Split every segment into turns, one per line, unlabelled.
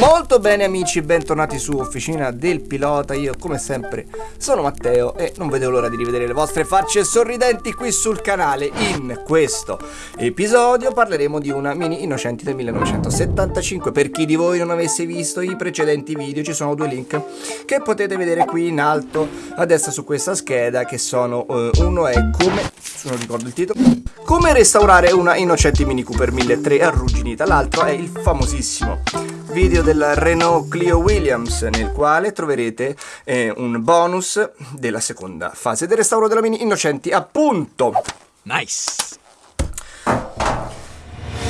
Molto bene amici, bentornati su Officina del Pilota, io come sempre sono Matteo e non vedo l'ora di rivedere le vostre facce sorridenti qui sul canale. In questo episodio parleremo di una Mini Innocenti del 1975, per chi di voi non avesse visto i precedenti video ci sono due link che potete vedere qui in alto a destra su questa scheda che sono, uh, uno è come, se non ricordo il titolo, come restaurare una Innocenti Mini Cooper 1300 arrugginita, l'altro è il famosissimo video del Renault Clio Williams nel quale troverete eh, un bonus della seconda fase del restauro della Mini Innocenti appunto.
Nice!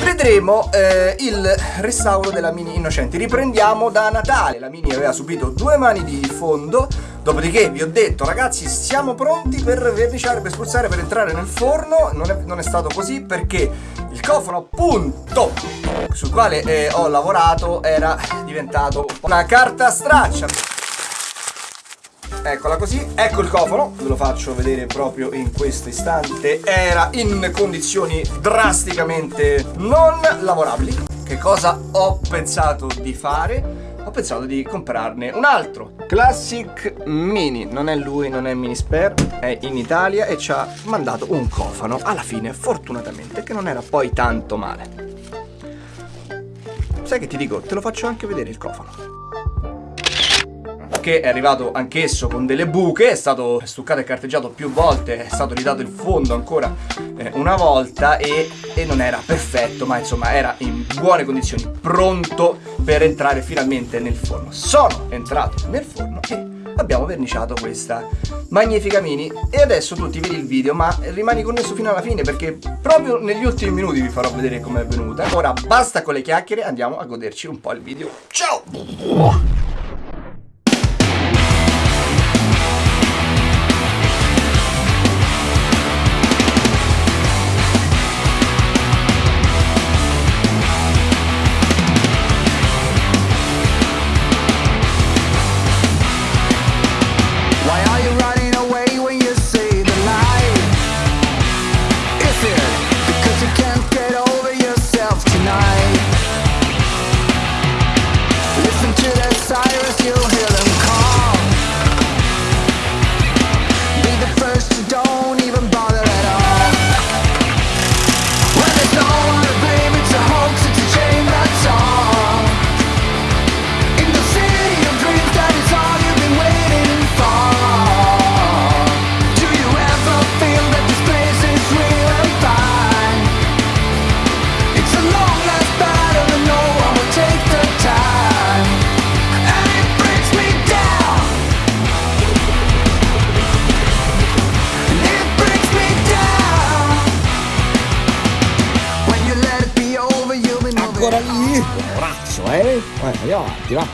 Vedremo eh, il restauro della Mini Innocenti. Riprendiamo da Natale. La Mini aveva subito due mani di fondo. Dopodiché vi ho detto, ragazzi, siamo pronti per verniciare, per spruzzare, per entrare nel forno. Non è, non è stato così perché il cofano, appunto, sul quale eh, ho lavorato era diventato una carta straccia. Eccola così, ecco il cofano, ve lo faccio vedere proprio in questo istante, era in condizioni drasticamente non lavorabili. Che cosa ho pensato di fare? Ho pensato di comprarne un altro. Classic Mini, non è lui, non è Mini Spare, è in Italia e ci ha mandato un cofano. Alla fine, fortunatamente, che non era poi tanto male. Sai che ti dico, te lo faccio anche vedere il cofano che è arrivato anch'esso con delle buche, è stato stuccato e carteggiato più volte, è stato ridato il fondo ancora eh, una volta e, e, non era perfetto, ma insomma era in buone condizioni, pronto per entrare finalmente nel forno. Sono entrato nel forno e abbiamo verniciato questa magnifica mini. E adesso tu ti vedi il video ma rimani connesso fino alla fine perché proprio negli ultimi minuti vi farò vedere com'è venuta. Ora basta con le chiacchiere andiamo a goderci un po' il video. Ciao
ancora lì Corazzo eh Vai andiamo avanti va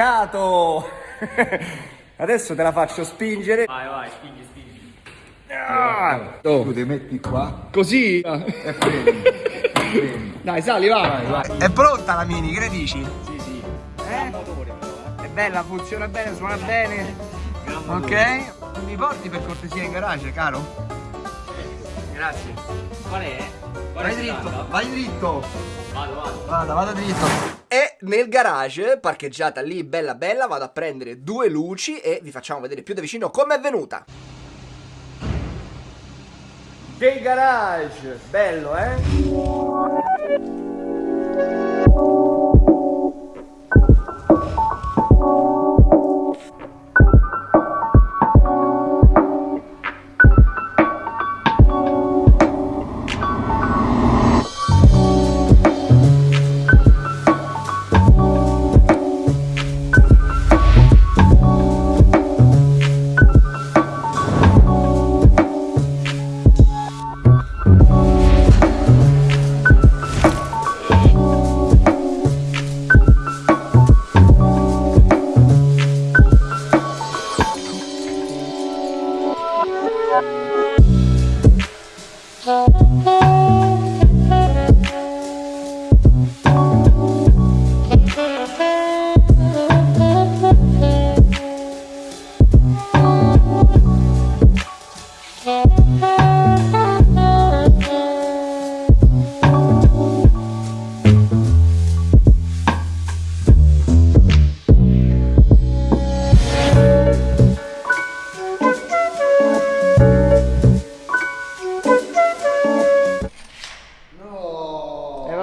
Peccato! Adesso te la faccio spingere.
Vai, vai, spingi, spingi.
Ah,
oh. Tu ti metti qua.
Così?
E.
Dai, sali, va.
Vai, vai.
È pronta la mini, che ne dici?
Sì, sì.
Eh?
motore però, eh.
È bella, funziona bene, suona bene. Ok? Mi porti per cortesia in garage, caro? Grazie.
Qual è? Qual
Vai
è
dritto, vai dritto.
Vado, vado.
Vada, vada dritto. E nel garage, parcheggiata lì bella bella, vado a prendere due luci e vi facciamo vedere più da vicino come è venuta. Del garage, bello eh?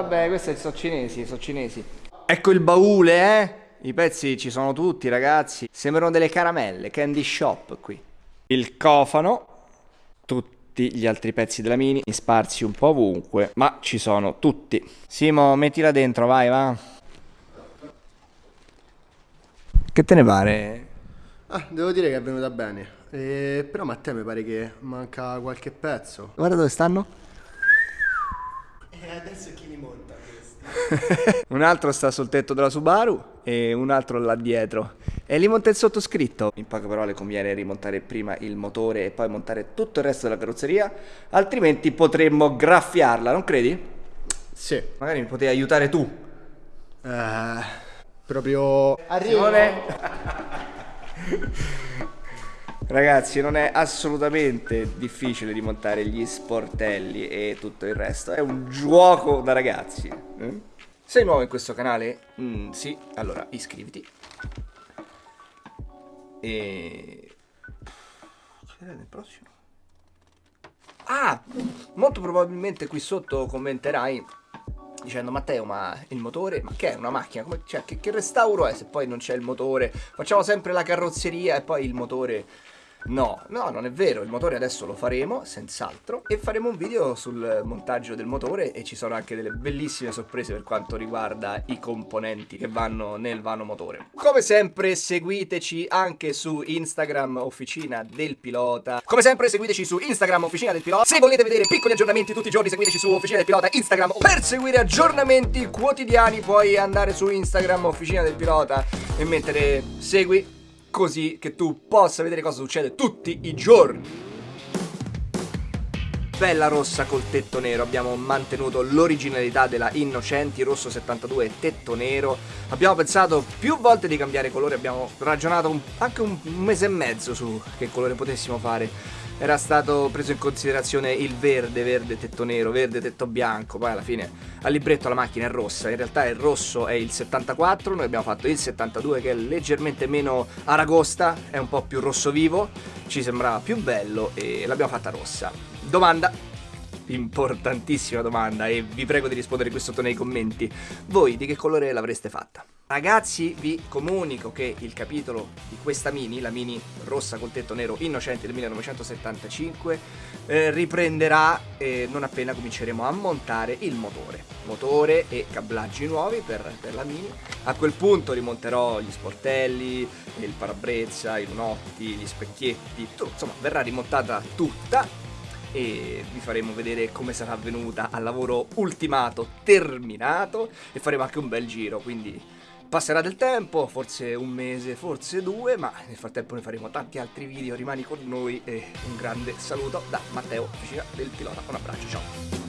Vabbè, questi sono cinesi, sono cinesi. Ecco il baule, eh? I pezzi ci sono tutti, ragazzi. Sembrano delle caramelle, candy shop qui. Il cofano, tutti gli altri pezzi della mini, sparsi un po' ovunque, ma ci sono tutti. Simo, mettila dentro, vai, va. Che te ne pare?
Ah, devo dire che è venuta bene. Eh, però Matteo mi pare che manca qualche pezzo.
Guarda dove stanno.
E adesso chi li monta questi?
un altro sta sul tetto della Subaru e un altro là dietro. E li monta il sottoscritto. In poche parole conviene rimontare prima il motore e poi montare tutto il resto della carrozzeria, altrimenti potremmo graffiarla, non credi?
Sì.
Magari mi potevi aiutare tu.
Eh, proprio...
Simone. Ragazzi, non è assolutamente difficile rimontare gli sportelli e tutto il resto. È un gioco da ragazzi. eh? Sei nuovo in questo canale? Mm, sì, allora iscriviti. E... Che era nel prossimo? Ah, molto probabilmente qui sotto commenterai dicendo Matteo ma il motore ma che è una macchina Come- cioè, che, che restauro è se poi non c'è il motore facciamo sempre la carrozzeria e poi il motore no no non è vero. Il motore adesso lo faremo senz'altro e faremo un video sul montaggio del motore e ci sono anche delle bellissime sorprese per quanto riguarda i componenti che vanno nel vano motore. Come sempre seguiteci anche su Instagram Officina del Pilota. Come sempre seguiteci su Instagram Officina del Pilota. Se volete vedere piccoli aggiornamenti tutti i giorni seguiteci su Officina del Pilota Instagram. Per seguire aggiornamenti quotidiani puoi andare su Instagram Officina del Pilota e mettere segui così che tu possa vedere cosa succede tutti i giorni bella rossa col tetto nero, abbiamo mantenuto l'originalità della Innocenti rosso 72 tetto nero. Abbiamo pensato più volte di cambiare colore, abbiamo ragionato anche un mese e mezzo su che colore potessimo fare. Era stato preso in considerazione il verde, verde tetto nero, verde tetto bianco, poi alla fine al libretto la macchina è rossa, in realtà il rosso è il 74, noi abbiamo fatto il 72 che è leggermente meno aragosta, è un po' più rosso vivo, ci sembrava più bello e l'abbiamo fatta rossa. Domanda importantissima domanda e vi prego di rispondere qui sotto nei commenti. Voi di che colore l'avreste fatta? Ragazzi, vi comunico che il capitolo di questa mini, la mini rossa col tetto nero innocente del 1975, eh, riprenderà eh, non appena cominceremo a montare il motore. Motore e cablaggi nuovi per, per la mini. A quel punto rimonterò gli sportelli, il parabrezza, i lunotti, gli specchietti, tutto, insomma verrà rimontata tutta e vi faremo vedere come sarà avvenuta al lavoro ultimato, terminato e faremo anche un bel giro, quindi passerà del tempo, forse un mese, forse due, ma nel frattempo ne faremo tanti altri video, rimani con noi e un grande saluto da Matteo, vicina del pilota, un abbraccio, ciao!